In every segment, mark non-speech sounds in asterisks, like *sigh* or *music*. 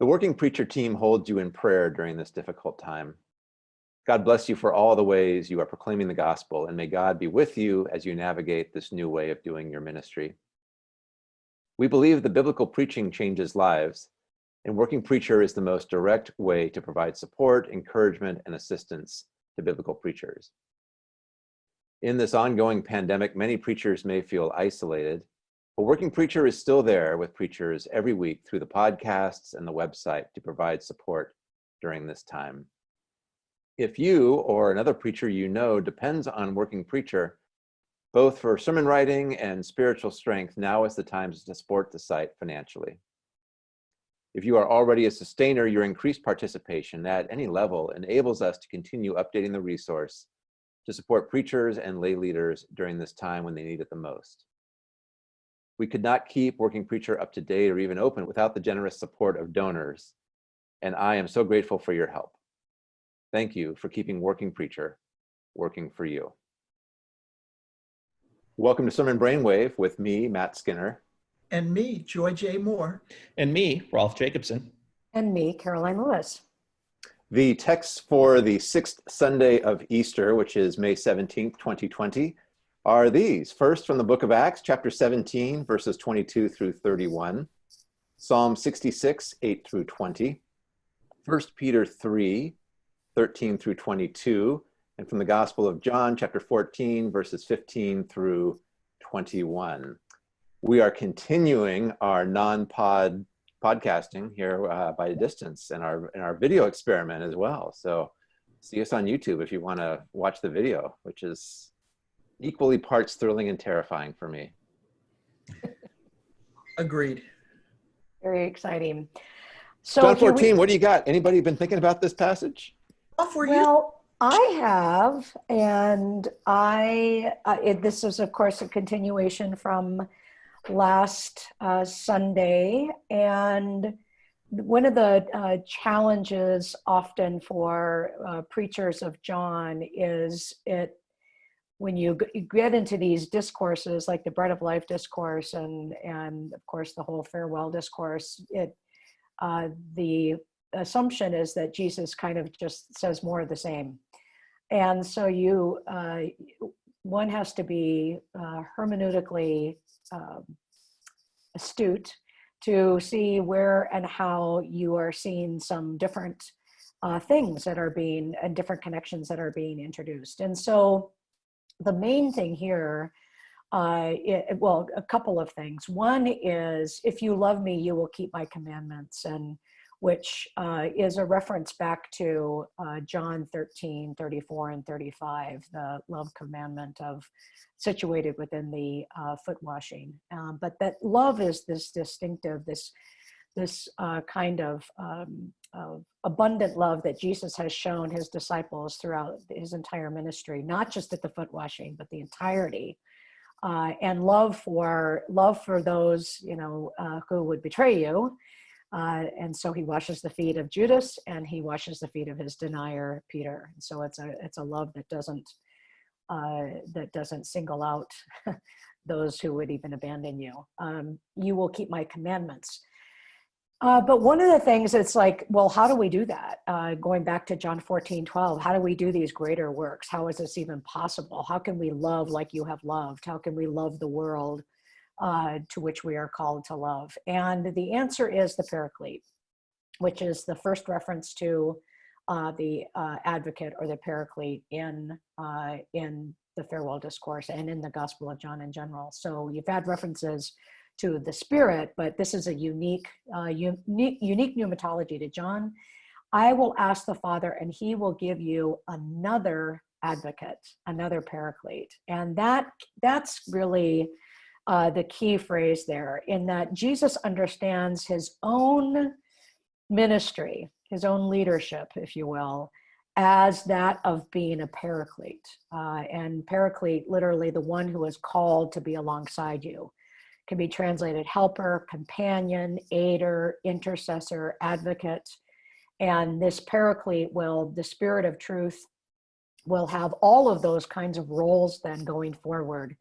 The Working Preacher team holds you in prayer during this difficult time. God bless you for all the ways you are proclaiming the gospel, and may God be with you as you navigate this new way of doing your ministry. We believe the biblical preaching changes lives, and Working Preacher is the most direct way to provide support, encouragement, and assistance to biblical preachers. In this ongoing pandemic, many preachers may feel isolated, but Working Preacher is still there with preachers every week through the podcasts and the website to provide support during this time. If you or another preacher you know depends on Working Preacher, both for sermon writing and spiritual strength, now is the time to support the site financially. If you are already a sustainer, your increased participation at any level enables us to continue updating the resource to support preachers and lay leaders during this time when they need it the most. We could not keep Working Preacher up to date or even open without the generous support of donors, and I am so grateful for your help. Thank you for keeping Working Preacher working for you. Welcome to Sermon Brainwave with me, Matt Skinner. And me, Joy J. Moore. And me, Rolf Jacobson. And me, Karoline Lewis. The text for the sixth Sunday of Easter, which is May 17th, 2020, are these. First, from the book of Acts, chapter 17, verses 22 through 31, Psalm 66, 8 through 20, 1 Peter 3, 13 through 22, and from the Gospel of John, chapter 14, verses 15 through 21. We are continuing our non-pod podcasting here uh, by distance and our, and our video experiment as well. So see us on YouTube if you want to watch the video, which is equally parts thrilling and terrifying for me. Agreed. Very exciting. So John 14, we, what do you got? Anybody been thinking about this passage? For well, you. I have, and I, uh, it, this is of course a continuation from last uh, Sunday. And one of the uh, challenges often for uh, preachers of John is it when you get into these discourses like the bread of life discourse and and of course the whole farewell discourse it uh, the assumption is that jesus kind of just says more of the same. And so you uh, one has to be uh, hermeneutically um, astute to see where and how you are seeing some different uh, things that are being and different connections that are being introduced. And so the main thing here, uh, it, well, a couple of things. One is, if you love me, you will keep my commandments, and which uh, is a reference back to uh, John 13, 34 and 35, the love commandment of situated within the uh, foot washing. Um, but that love is this distinctive, this this uh, kind of, um, of, abundant love that Jesus has shown his disciples throughout his entire ministry, not just at the foot washing, but the entirety. Uh, and love for love for those you know uh, who would betray you, uh, and so he washes the feet of Judas and he washes the feet of his denier Peter. And so it's a it's a love that doesn't uh, that doesn't single out *laughs* those who would even abandon you. Um, you will keep my commandments. Uh, but one of the things it's like, well, how do we do that? Uh, going back to John 14, 12, how do we do these greater works? How is this even possible? How can we love like you have loved? How can we love the world uh, to which we are called to love? And the answer is the paraclete, which is the first reference to uh, the uh, advocate or the paraclete in, uh, in the farewell discourse and in the Gospel of John in general. So you've had references to the spirit, but this is a unique, uh, unique, unique pneumatology to John. I will ask the Father and he will give you another advocate, another paraclete. And that that's really uh, the key phrase there in that Jesus understands his own ministry, his own leadership, if you will, as that of being a paraclete. Uh, and paraclete, literally the one who is called to be alongside you can be translated helper, companion, aider, intercessor, advocate. And this paraclete will, the spirit of truth, will have all of those kinds of roles then going forward.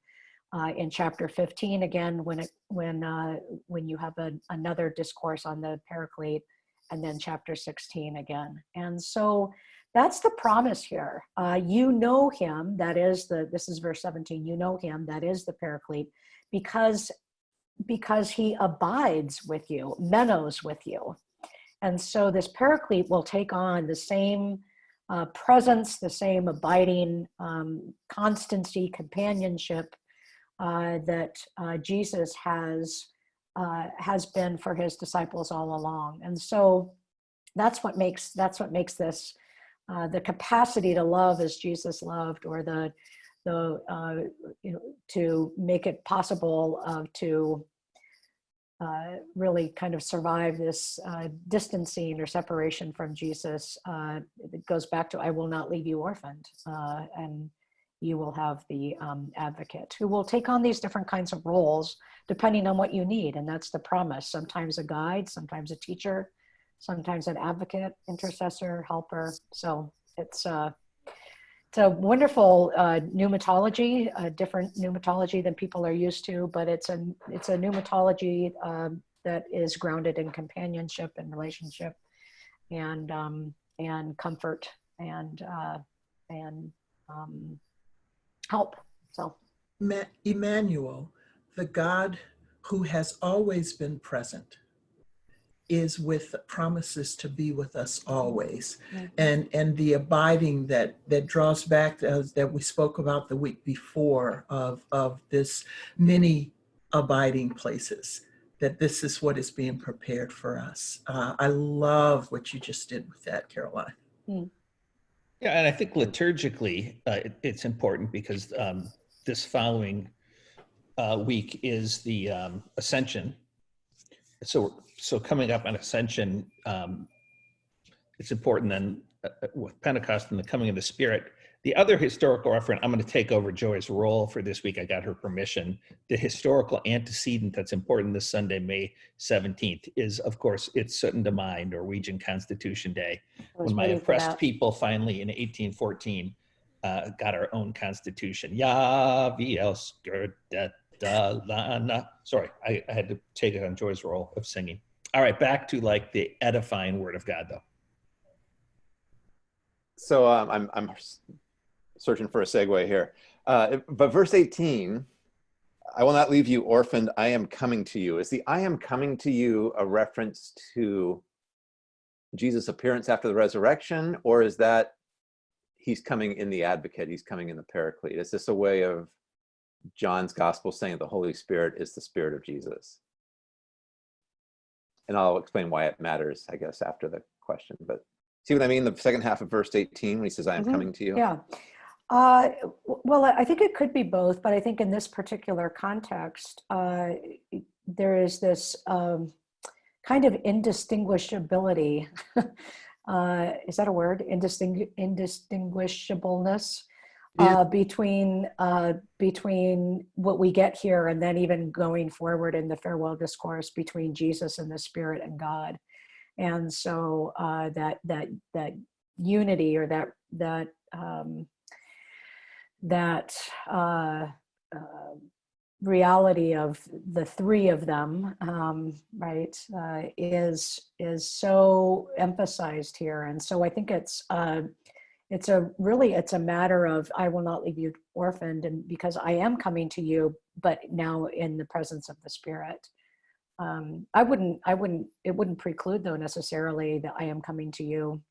Uh, in chapter 15, again, when it when uh, when you have a, another discourse on the paraclete, and then chapter 16 again. And so that's the promise here. Uh, you know him, that is the, this is verse 17, you know him, that is the paraclete, because, because he abides with you, menos with you. And so this paraclete will take on the same uh, presence, the same abiding um, constancy, companionship uh, that uh, Jesus has uh, has been for his disciples all along. And so that's what makes that's what makes this uh, the capacity to love as Jesus loved, or the the uh, you know to make it possible uh, to uh, really kind of survive this uh, distancing or separation from Jesus. Uh, it goes back to I will not leave you orphaned, uh, and you will have the um, advocate who will take on these different kinds of roles depending on what you need, and that's the promise. Sometimes a guide, sometimes a teacher, sometimes an advocate, intercessor, helper. So it's uh, it's a wonderful uh, pneumatology, a different pneumatology than people are used to, but it's a it's a pneumatology um, that is grounded in companionship and relationship, and um, and comfort and uh, and um, help. So Emmanuel, the God who has always been present, is with promises to be with us always Mhm. and and the abiding that that draws back as that we spoke about the week before of of this many abiding places that this is what is being prepared for us uh, i love what you just did with that karoline Yeah, and I think liturgically, uh, it, it's important because um, this following uh, week is the um, Ascension. So, so coming up on Ascension, um, it's important then uh, uh, with Pentecost and the coming of the Spirit. The other historical reference, I'm going to take over Joy's role for this week. I got her permission. The historical antecedent that's important this Sunday, May 17th, is of course it's Syttende Mai, Norwegian Constitution Day when my oppressed people finally in 1814 uh, got our own constitution. Ja, vi älskar detta land. Sorry, I, I had to take it on Joy's role of singing. All right, back to like the edifying word of God, though. So um, I'm, I'm searching for a segue here. Uh, but verse 18, I will not leave you orphaned. I am coming to you. Is the I am coming to you a reference to Jesus' appearance after the resurrection, or is that he's coming in the advocate? He's coming in the paraclete. Is this a way of John's gospel saying the Holy Spirit is the spirit of Jesus? And I'll explain why it matters, I guess, after the question. But see what I mean? The second half of verse 18 when he says, I am Mhm. coming to you. Yeah. Uh, well, I think it could be both, but I think in this particular context, uh, there is this um, kind of indistinguishability. *laughs* uh, is that a word? Indistingu- indistinguishableness Yeah. uh, between uh, between what we get here and then even going forward in the farewell discourse between Jesus and the Spirit and God. And so uh, that that that unity or that that um, that uh, uh, reality of the three of them, um, right, uh, is is so emphasized here, and so I think it's uh, it's a really it's a matter of I will not leave you orphaned, and because I am coming to you, but now in the presence of the Spirit. Um, I wouldn't I wouldn't it wouldn't preclude though necessarily that I am coming to you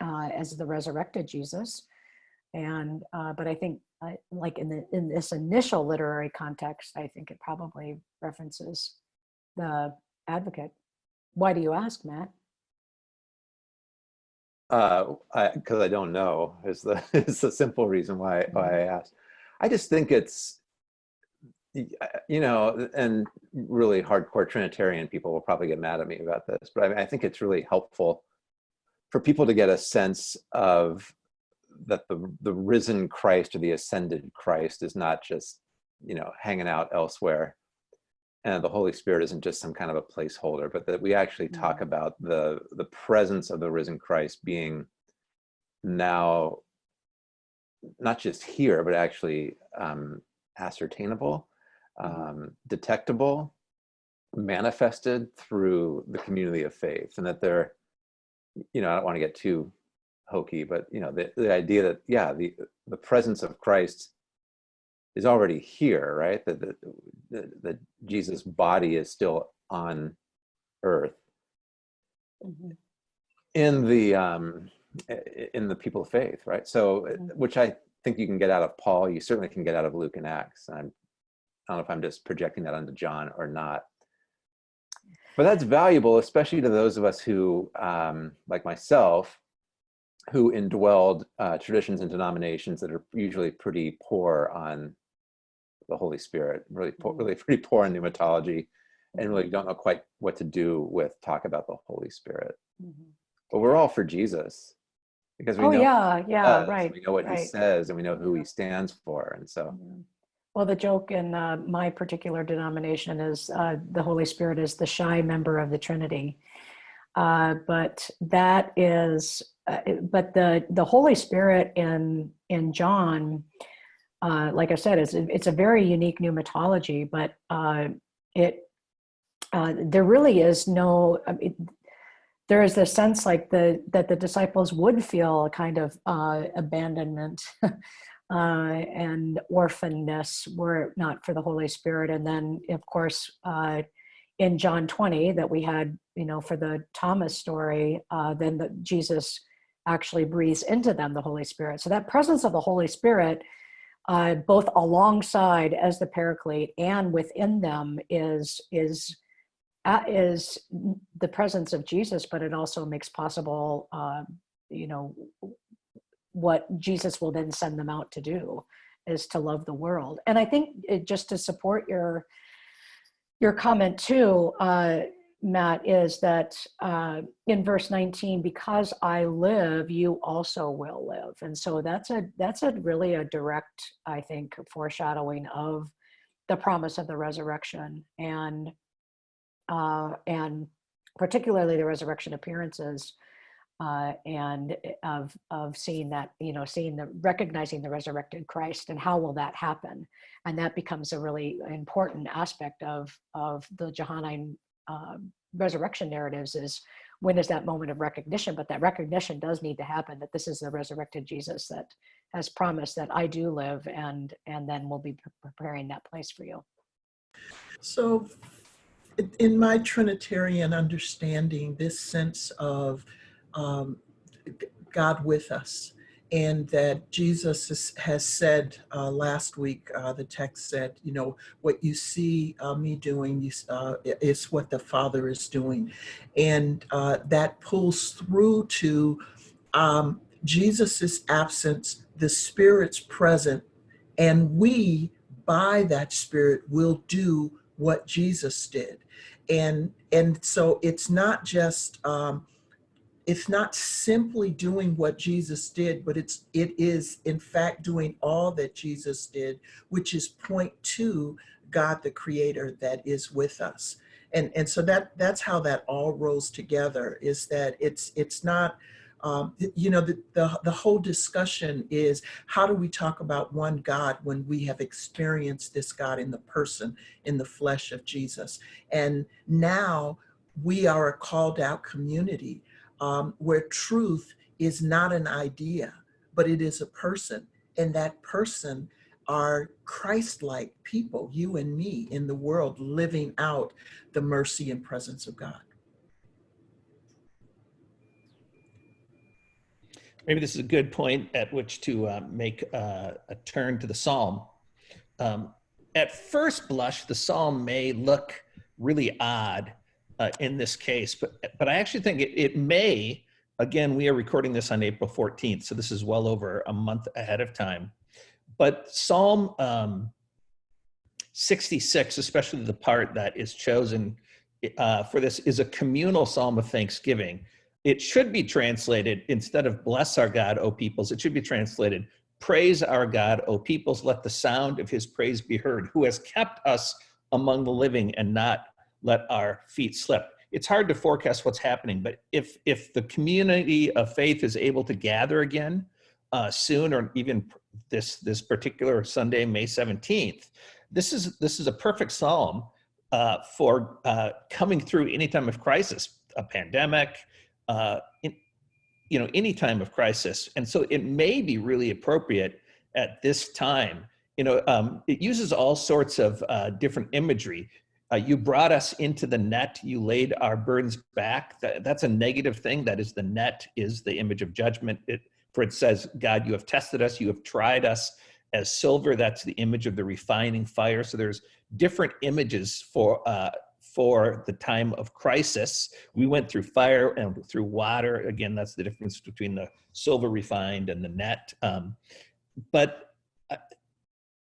uh, as the resurrected Jesus and uh, but I think uh, like in the in this initial literary context, I think it probably references the advocate. Why do you ask, Matt? Uh, because I, don't know is the *laughs* is the simple reason why why I asked. I just think it's uh, you know, and really hardcore Trinitarian people will probably get mad at me about this, but I mean, I think it's really helpful for people to get a sense of that the the risen Christ or the ascended Christ is not just you know hanging out elsewhere, and the Holy Spirit isn't just some kind of a placeholder, but that we actually talk Mhm. about the the presence of the risen Christ being now not just here, but actually um, ascertainable, Mhm. um, detectable, manifested through the community of faith and that they're you know i don't want to get too hokey but you know the, the idea that yeah the the presence of christ is already here right that the, the, the jesus body is still on earth Mhm. in the um in the people of faith right so uh, Mhm. which i think you can get out of paul you certainly can get out of luke and acts i'm i don't know if i'm just projecting that onto john or not but that's valuable especially to those of us who um like myself who indwelled uh, traditions and denominations that are usually pretty poor on the holy spirit really poor, Mhm. really *laughs* pretty poor in pneumatology and really don't know quite what to do with talk about the holy spirit Mhm. but we're all for Jesus because we Oh, know yeah, yeah, does, right. we know what he says and we know who he stands for. And so. Well, the joke in uh, my particular denomination is uh, the Holy Spirit is the shy member of the Trinity. Uh, but that is, uh, but the the Holy Spirit in in John, uh, like I said, it's it's a very unique pneumatology. But uh, it uh, there really is no. I mean, there is this sense like the that the disciples would feel a kind of uh, abandonment *laughs* uh, and orphanness were it not for the Holy Spirit. And then, of course, uh, in John 20 that we had, you know, for the Thomas story, then the, Jesus actually breathes into them the Holy Spirit. So that presence of the Holy Spirit, uh, both alongside as the Paraclete and within them, is is uh, is the presence of Jesus, but it also makes possible, uh, you know, what Jesus will then send them out to do is to love the world. And I think it, just to support your your comment too, uh, Matt, is that uh, in verse 19, because I live, you also will live. And so that's a that's a really a direct, I think, foreshadowing of the promise of the resurrection and uh, and particularly the resurrection appearances uh, and of of seeing that you know seeing the recognizing the resurrected Christ and how will that happen and that becomes a really important aspect of of the Johannine uh, resurrection narratives is when is that moment of recognition? But that recognition does need to happen that this is the resurrected Jesus that has promised that I do live and and then we'll be pre- preparing that place for you. So, in- in my Trinitarian understanding, this sense of um, God with us, and that Jesus has said uh, last week, uh, the text said, you know, what you see uh, me doing you, uh, is what the Father is doing. And uh, that pulls through to um, Jesus' absence, the Spirit's present, and we, by that Spirit, will do what Jesus did. And and so it's not just um, it's not simply doing what Jesus did, but it's it is in fact doing all that Jesus did, which is point to God the Creator that is with us. And and so that that's how that all rolls together. Is that it's it's not. Um, you know the, the the whole discussion is how do we talk about one God when we have experienced this God in the person in the flesh of Jesus and now we are a called out community um, where truth is not an idea, but it is a person. And that person are Christ like people, you and me in the world, living out the mercy and presence of God. Maybe this is a good point at which to uh, make uh, a turn to the psalm. Um, at first blush, the psalm may look really odd uh, in this case, but but I actually think it, it may. Again, we are recording this on April 14th, so this is well over a month ahead of time. But Psalm um, 66, especially the part that is chosen uh, for this, is a communal psalm of thanksgiving it should be translated instead of bless our God, O peoples, it should be translated praise our God, O peoples, let the sound of his praise be heard, who has kept us among the living and not let our feet slip. It's hard to forecast what's happening, but if if the community of faith is able to gather again uh, soon, or even this this particular Sunday, May 17th, this is this is a perfect psalm uh, for uh, coming through any time of crisis, a pandemic, uh, in, you know, any time of crisis. And so it may be really appropriate at this time. You know, um, it uses all sorts of uh, different imagery. Uh, you brought us into the net. You laid our burdens back. That, that's a negative thing. That is the net is the image of judgment. It, for it says, God, you have tested us. You have tried us as silver. That's the image of the refining fire. So there's different images for uh, for the time of crisis. We went through fire and through water. Again, that's the difference between the silver refined and the net. Um, but I,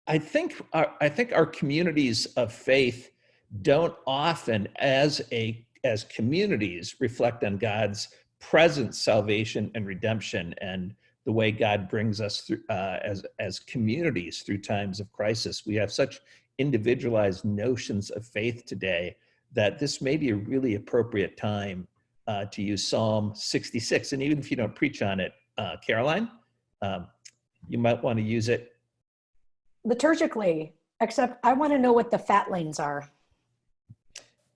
I think our, I think our communities of faith don't often, as a as communities, reflect on God's present salvation and redemption and the way God brings us through uh, as as communities through times of crisis. We have such individualized notions of faith today that this may be a really appropriate time uh, to use Psalm 66. And even if you don't preach on it, uh, Karoline, um, you might want to use it. Liturgically, except I want to know what the fatlings are.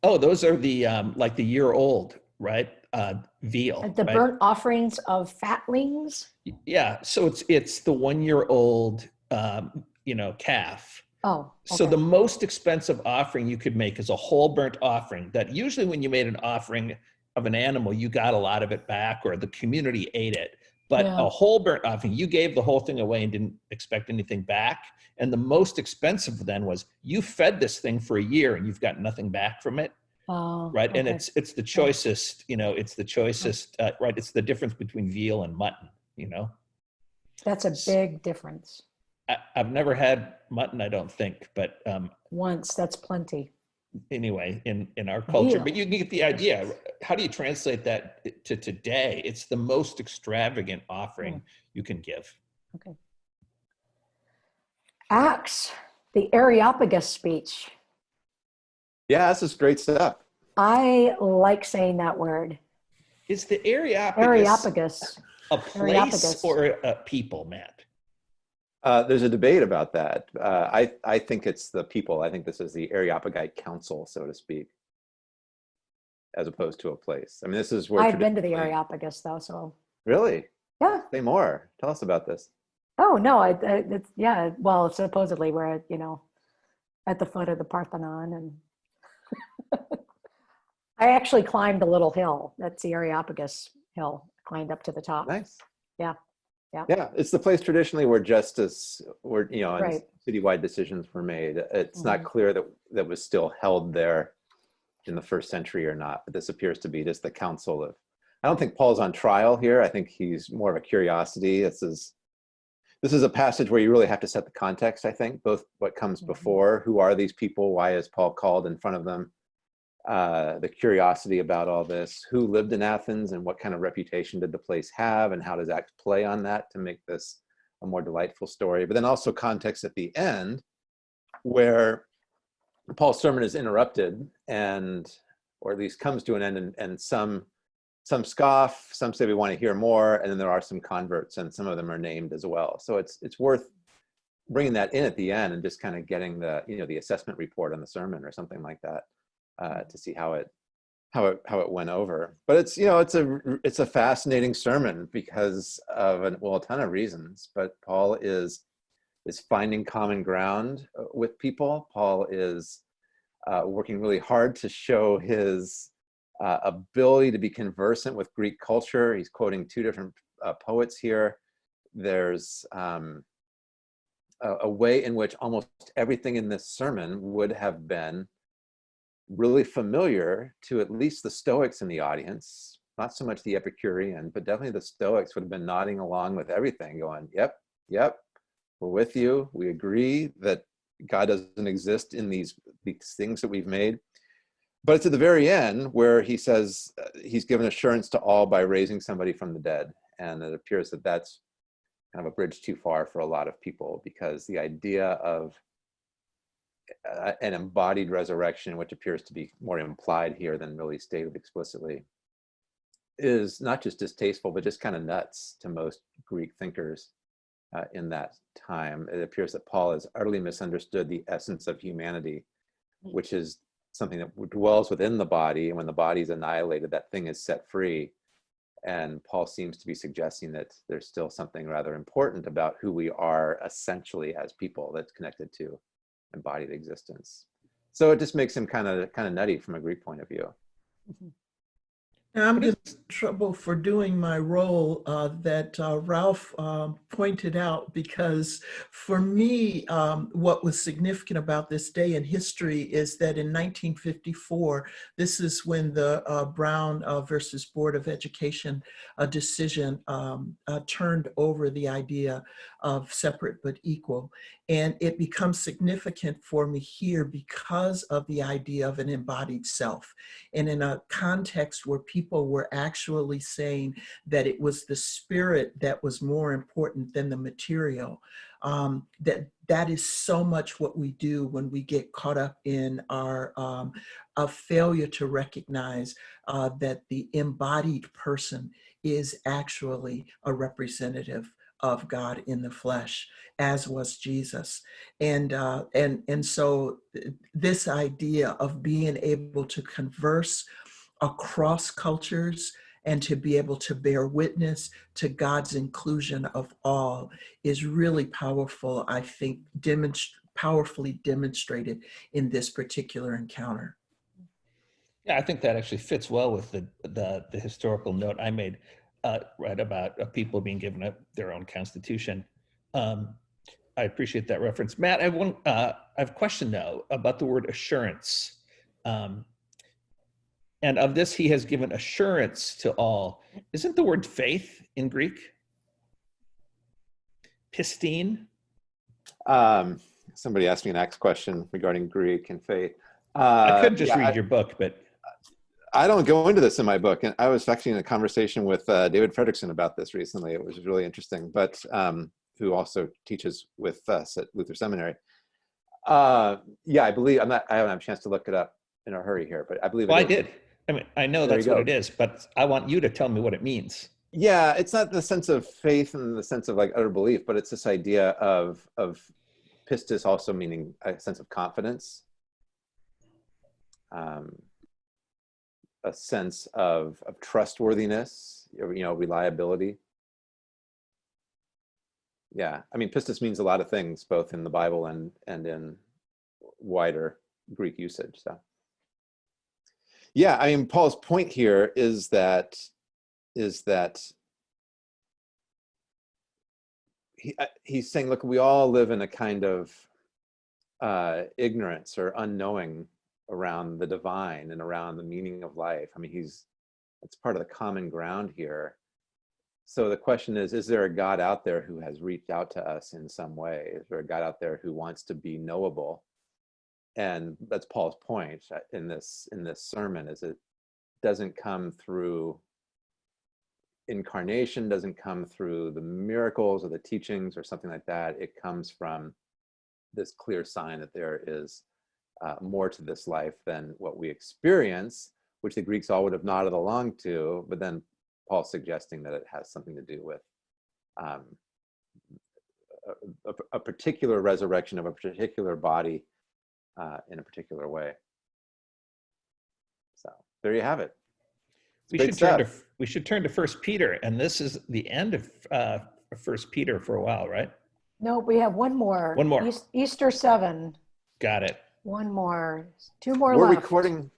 Oh, those are the um, like the year old, right? Uh, veal. The right? burnt offerings of fatlings? Yeah, so it's it's the one year old, um, you know, calf. Oh, So the most expensive offering you could make is a whole burnt offering that usually when you made an offering of an animal, you got a lot of it back or the community ate it. But Yeah. a whole burnt offering, you gave the whole thing away and didn't expect anything back. And the most expensive then was you fed this thing for a year and you've got nothing back from it, Oh, right? And it's it's the choicest, you know, it's the choicest, uh, right? It's the difference between veal and mutton, you know. That's a big difference. I, I've never had mutton, I don't think, but um, Once, that's plenty. Anyway in in our culture Veal. but you can get the idea how do you translate that to today it's the most extravagant offering hmm. you can give Okay. Acts, the Areopagus speech. Yeah, this is great stuff. I like saying that word. is the areopagus, Areopagus. a place Areopagus. or a uh, people matt Uh, there's a debate about that. Uh, I, I think it's the people. I think this is the Areopagite Council, so to speak, as opposed to a place. I mean, this is where I've been to the Areopagus though, so Really? yeah. Say more. Tell us about this. Oh no, I, I it's yeah. Well, supposedly we're at, you know at the foot of the Parthenon, and *laughs* I actually climbed a little hill. That's the Areopagus hill. Climbed up to the top. Nice. Yeah. Yeah. Yeah, it's the place traditionally where justice, where you know, Right. citywide decisions were made. It's not Mhm. clear that that was still held there in the first century or not. But this appears to be just the council of. I don't think Paul's on trial here. I think he's more of a curiosity. This is this is a passage where you really have to set the context. I think both what comes Mhm. before, who are these people, why is Paul called in front of them, uh, the curiosity about all this, who lived in Athens and what kind of reputation did the place have and how does Acts play on that to make this a more delightful story. But then also context at the end where Paul's sermon is interrupted and, or at least comes to an end and, and some some scoff, some say we want to hear more, and then there are some converts and some of them are named as well. So it's it's worth bringing that in at the end and just kind of getting the you know the assessment report on the sermon or something like that uh, to see how it how it how it went over. But it's you know it's a it's a fascinating sermon because of an, well a ton of reasons. But Paul is is finding common ground uh, with people. Paul is uh, working really hard to show his uh, ability to be conversant with Greek culture. He's quoting two different uh, poets here. There's um, a, a way in which almost everything in this sermon would have been really familiar to at least the Stoics in the audience, not so much the Epicurean, but definitely the Stoics would have been nodding along with everything, going, yep, yep, we're with you. We agree that God doesn't exist in these, these things that we've made. But it's at the very end where he says uh, he's given assurance to all by raising somebody from the dead. And it appears that that's kind of a bridge too far for a lot of people because the idea of uh, an embodied resurrection, which appears to be more implied here than really stated explicitly, is not just distasteful, but just kind of nuts to most Greek thinkers uh, in that time. It appears that Paul has utterly misunderstood the essence of humanity, which is something that dwells within the body. And when the body is annihilated, that thing is set free. And Paul seems to be suggesting that there's still something rather important about who we are essentially as people that's connected to embodied existence. So it just makes him kind of kind of nutty from a Greek point of view. Mm-hmm. And I'm in trouble for doing my role uh, that uh, Rolf um, pointed out because for me, um, what was significant about this day in history is that in 1954, this is when the uh, Brown uh, versus Board of Education uh, decision um, uh, turned over the idea of separate but equal. And it becomes significant for me here because of the idea of an embodied self. And in a context where people were actually saying that it was the spirit that was more important than the material, um, that that is so much what we do when we get caught up in our um, a failure to recognize uh, that the embodied person is actually a representative of God in the flesh, as was Jesus. And, uh, and, and so th- this idea of being able to converse across cultures and to be able to bear witness to God's inclusion of all is really powerful, I think, demonst- powerfully demonstrated in this particular encounter. Yeah, I think that actually fits well with the the, the historical note I made uh, right about uh, people being given their own constitution. Um, I appreciate that reference, Matt. I have one. Uh, I have a question though about the word assurance. Um, and of this, he has given assurance to all. Isn't the word faith in Greek? Pistin. Um, somebody asked me an next question regarding Greek and faith. Uh, I could just yeah, read I- your book, but I don't go into this in my book, and I was actually in a conversation with uh, David Fredrickson about this recently. It was really interesting, but um, who also teaches with us at Luther Seminary. Uh, yeah, I believe I'm not. I haven't had a chance to look it up in a hurry here, but I believe. it well, I did. I mean, I know There that's what it is, but I want you to tell me what it means. Yeah, it's not the sense of faith and the sense of like utter belief, but it's this idea of of pistis also meaning a sense of confidence, um, a sense of of trustworthiness, you know, reliability. Yeah, I mean, pistis means a lot of things, both in the Bible and and in wider Greek usage. So, yeah, I mean, Paul's point here is that is that he, uh, he's saying, look, we all live in a kind of uh, ignorance or unknowing around the divine and around the meaning of life. I mean, he's it's part of the common ground here. So the question is, is there a God out there who has reached out to us in some way? Is there a God out there who wants to be knowable? And that's Paul's point uh, in this in this sermon is it doesn't come through incarnation doesn't come through the miracles or the teachings or something like that. It comes from this clear sign that there is uh, more to this life than what we experience, which the Greeks all would have nodded along to, but then Paul's suggesting that it has something to do with um, a, a, a particular resurrection of a particular body uh, in a particular way. So there you have it. we Great should turn to we should turn to First Peter, and this is the end of uh, First Peter for a while, right? No, we have one more. One more. Eas- Easter seven. Got it. One more. Two more we're left. recording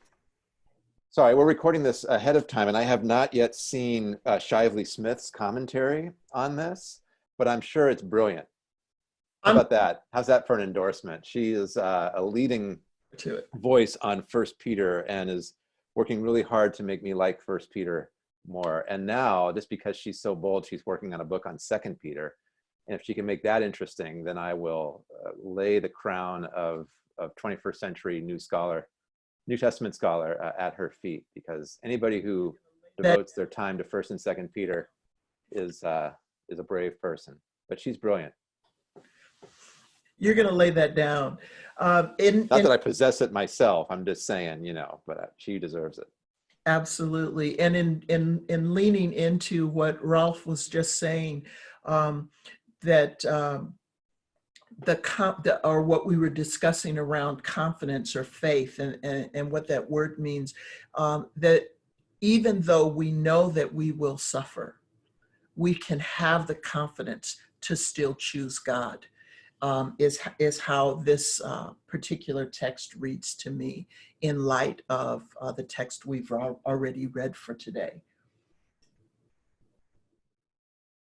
sorry we're recording this ahead of time and i have not yet seen uh, shively smith's commentary on this but i'm sure it's brilliant how about that? How's that for an endorsement? She is uh, a leading To it. voice on first peter and is working really hard to make me like first peter more. And now just because she's so bold she's working on a book on second peter. And if she can make that interesting then i will uh, lay the crown of of 21st century new scholar new testament scholar uh, at her feet because anybody who devotes their time to first and second peter is uh is a brave person. But she's brilliant You're going to lay that down. Uh, in, not in- that i possess it myself i'm just saying you know but she deserves it Absolutely. And in, in, in leaning into what Rolf was just saying, um, that, um, the, comp the or what we were discussing around confidence or faith and, and, and what that word means, um, that even though we know that we will suffer, we can have the confidence to still choose God. Um, is is how this uh, particular text reads to me in light of uh, the text we've already read for today.